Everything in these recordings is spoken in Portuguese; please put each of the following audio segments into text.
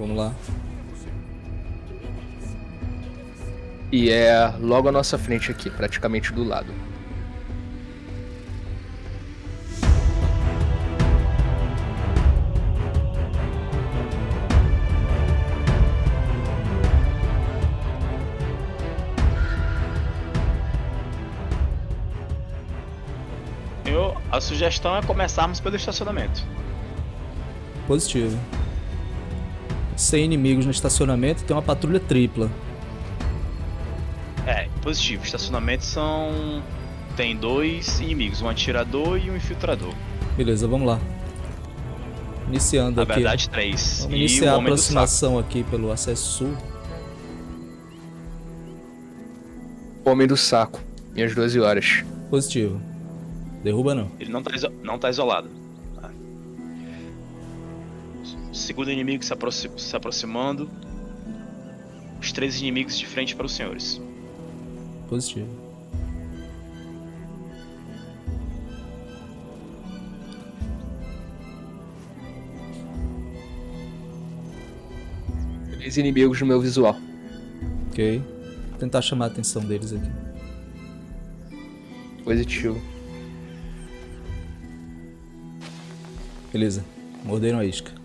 Vamos lá. E é logo à nossa frente aqui, praticamente do lado. Eu, a sugestão é começarmos pelo estacionamento. Positivo. Sem inimigos no estacionamento, tem uma patrulha tripla. É, positivo. Estacionamento são. Tem dois inimigos, um atirador e um infiltrador. Beleza, vamos lá. Iniciando Na aqui. verdade, três. Vamos e iniciar a aproximação aqui pelo acesso sul. Homem do saco. Minhas 12 horas. Positivo. Derruba não. Ele não tá, iso- não tá isolado. Segundo inimigo se, aproxi- se aproximando. Os três inimigos de frente para os senhores. Positivo. Três inimigos no meu visual. Ok. Vou tentar chamar a atenção deles aqui. Positivo. Beleza. Morderam a isca.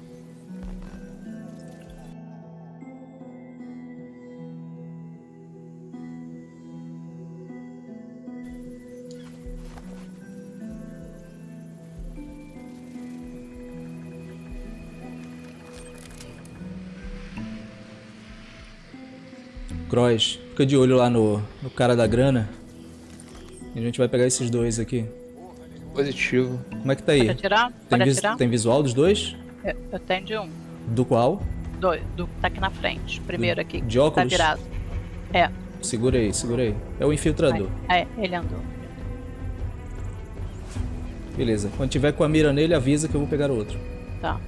Croix, fica de olho lá no, no cara da grana. E a gente vai pegar esses dois aqui. Positivo. Como é que tá aí? Pode atirar? Tem, Pode atirar? tem visual dos dois? Eu, eu tenho de um. Do qual? Dois. Do que tá aqui na frente. Primeiro aqui. de Tá óculos? virado. É. Segura aí, segura aí. É o infiltrador. É, ele andou. Beleza. Quando tiver com a mira nele, avisa que eu vou pegar o outro. Tá.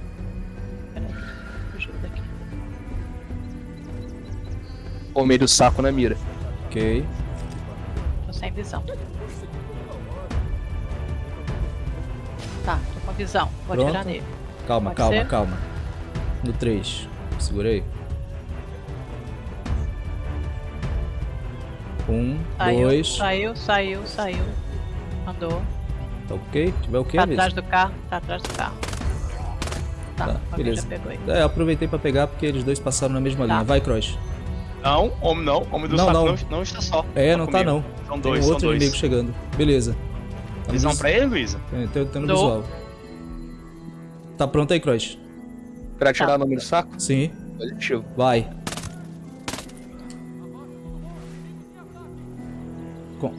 Homem do saco na mira. Ok. Tô sem visão. Tá, tô com visão. Vou Pronto. atirar nele. Calma, Pode calma, ser? calma. No 3. Segura aí. Um, Saiu, dois. saiu, saiu, saiu. Andou. Tá ok? Tiver o quê, Tá avisa. atrás do carro. Tá atrás do carro. Tá, Tá, beleza. já pegou ele. É, aproveitei pra pegar porque eles dois passaram na mesma Tá. linha. Vai, Cross. Não, homem não. Homem do Não, saco não. não. Não, está só. É, não tá comigo. não. São Tem dois, um são outro dois. inimigo chegando. Beleza. Tá Visão vis- pra ele, Luísa? É, Tô, tô no Dou. visual. Tá pronto aí, Cross? Pra atirar Tá. no homem do saco? Sim. Positivo. Vai.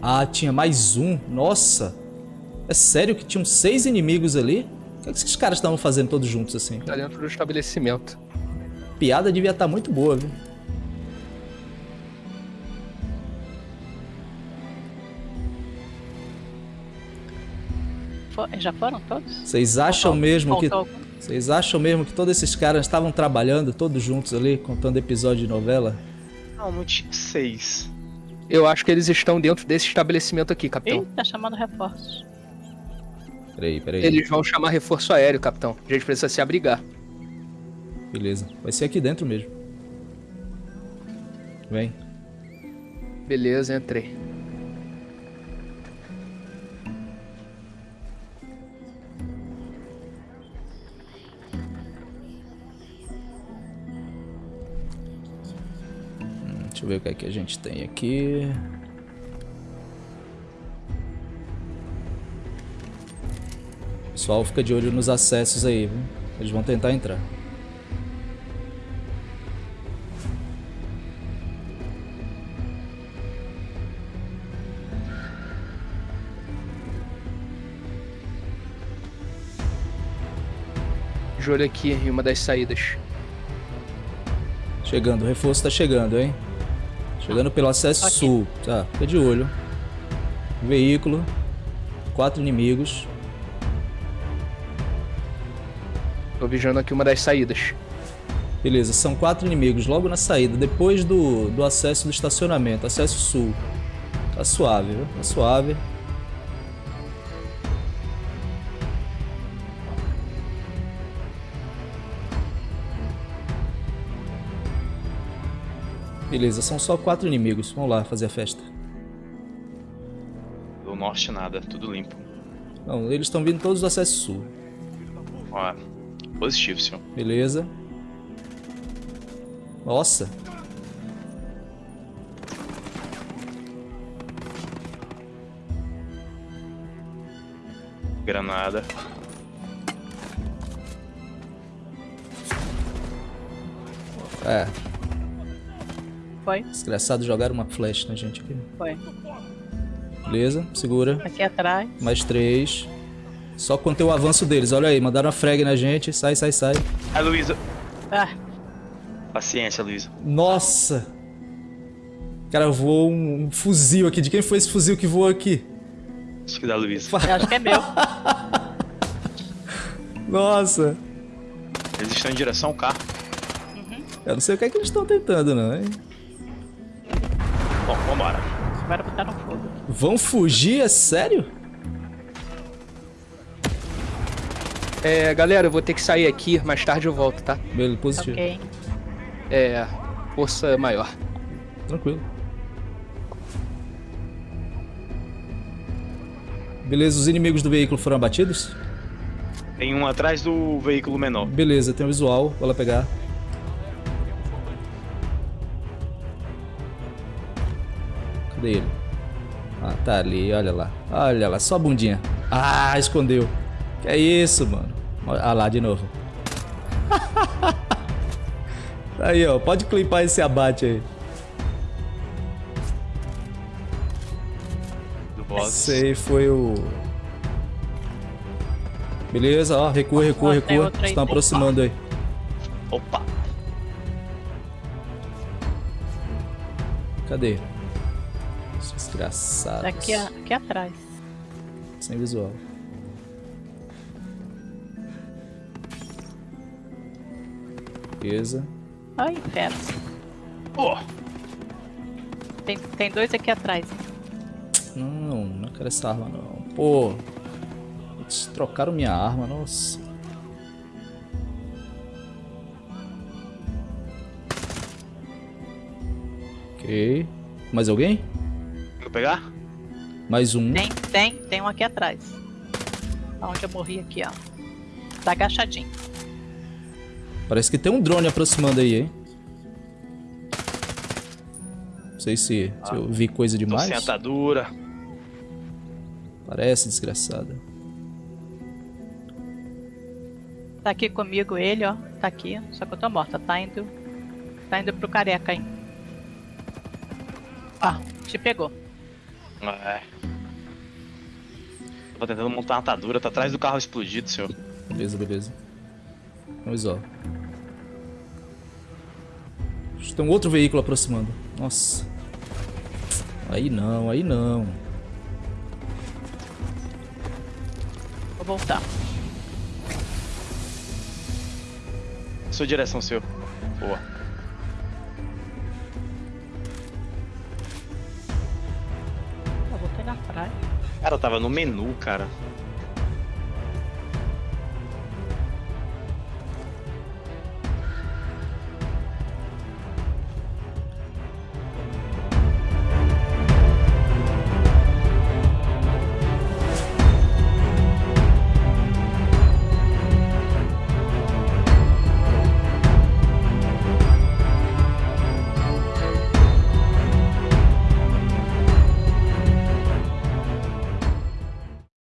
Ah, tinha mais um. Nossa. É sério que tinham seis inimigos ali? O que, é que esses caras estavam fazendo todos juntos assim? Tá dentro do estabelecimento. Piada devia estar muito boa, viu? For- já foram todos? Vocês acham Faltou- mesmo que. algum? Vocês acham mesmo que todos esses caras estavam trabalhando todos juntos ali, contando episódio de novela? Não, não tinha seis. Eu acho que eles estão dentro desse estabelecimento aqui, capitão. Ih, tá chamando reforços. Peraí, peraí. Eles vão chamar reforço aéreo, capitão. A gente precisa se abrigar. Beleza. Vai ser aqui dentro mesmo. Vem. Beleza, entrei. Deixa eu ver o que é que a gente tem aqui. Pessoal, fica de olho nos acessos aí, viu? Eles vão tentar entrar. De olho aqui em uma das saídas. Chegando, o reforço tá chegando, hein? Chegando pelo acesso Ok. sul. Tá, fica de olho. Veículo. Quatro inimigos. Tô vigiando aqui uma das saídas. Beleza, são quatro inimigos logo na saída, depois do, do acesso do estacionamento, acesso sul. Tá suave, viu? Tá suave. Beleza, são só quatro inimigos. Vamos lá fazer a festa. Do norte nada, tudo limpo. Não, eles estão vindo todos do acesso sul. Ó, positivo, senhor. Beleza. Nossa. Granada. É, Foi, desgraçado jogaram uma flash na gente aqui. foi. Beleza, segura. Aqui atrás. Mais três. Só conter o avanço deles. Olha aí, mandaram uma frag na gente. Sai, sai, sai. Ai, Luísa. Ah, Paciência, Luísa. Nossa! Cara, voou um, um fuzil aqui. De quem foi esse fuzil que voou aqui? Acho que da Luísa. eu acho que é meu. Nossa! Eles estão em direção ao carro. Eu não sei o que é que eles estão tentando, não, hein? Bom, vambora. Botar no fogo. Vão fugir? É sério? É, galera, eu vou ter que sair aqui, mais tarde eu volto, tá? Beleza, positivo. Ok. É, força maior. Tranquilo. Beleza, os inimigos do veículo foram abatidos? Tem um atrás do veículo menor. Beleza, tem o visual. Vou lá pegar. Cadê ele? Ah, tá ali, olha lá. Olha lá, só a bundinha. Ah, escondeu. Que é isso, mano? Ah lá, de novo. aí, ó. Pode clipar esse abate aí. Do boss. Esse aí foi o... Beleza, ó. Recua, recua, recua. Estão aproximando aí. Opa! Cadê? Os Desgraçados. Daqui, a- aqui atrás. Sem visual. Beleza. Ai, inferno. Pô! Tem, tem dois aqui atrás. Não, não quero essa arma não. Pô. Eles trocaram minha arma, nossa. Ok. Mais alguém? Pegar? Mais um. Tem, tem, tem um aqui atrás. Onde eu morri aqui, ó. Tá agachadinho. Parece que tem um drone aproximando aí, hein? Não sei se, se eu vi coisa demais. sem atadura. Parece desgraçada. Tá aqui comigo ele, ó. Tá aqui. Só que eu tô morta. Tá indo. Tá indo pro careca aí. Ah, te pegou. É. Tô tentando montar uma atadura, tá atrás do carro explodido, senhor. Beleza, beleza. Vamos ó. Tem um outro veículo aproximando. Nossa. Aí não, aí não. Vou voltar. Sua direção, senhor. Boa. Cara, tava no menu, cara.